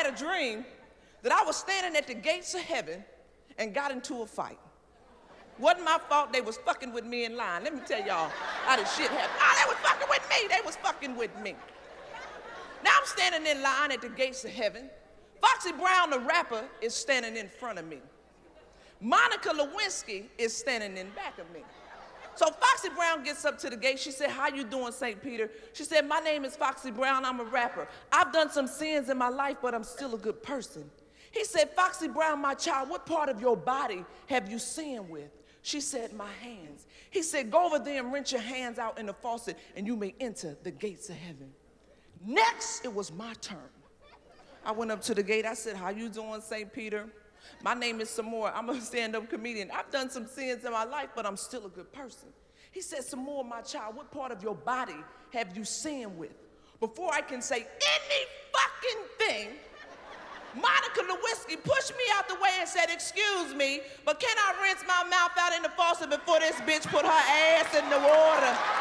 had a dream that I was standing at the gates of heaven and got into a fight. Wasn't my fault they was fucking with me in line. Let me tell y'all how this shit happened. Oh, they was fucking with me. They was fucking with me. Now I'm standing in line at the gates of heaven. Foxy Brown, the rapper, is standing in front of me. Monica Lewinsky is standing in back of me. So Foxy Brown gets up to the gate. She said, how you doing, St. Peter? She said, my name is Foxy Brown. I'm a rapper. I've done some sins in my life, but I'm still a good person. He said, Foxy Brown, my child, what part of your body have you sinned with? She said, my hands. He said, go over there and rinse your hands out in the faucet and you may enter the gates of heaven. Next, it was my turn. I went up to the gate. I said, how you doing, St. Peter? My name is Sommore. I'm a stand-up comedian. I've done some sins in my life, but I'm still a good person. He said, Sommore, my child, what part of your body have you sinned with? Before I can say any fucking thing, Monica Lewinsky pushed me out the way and said, excuse me, but can I rinse my mouth out in the faucet before this bitch put her ass in the water?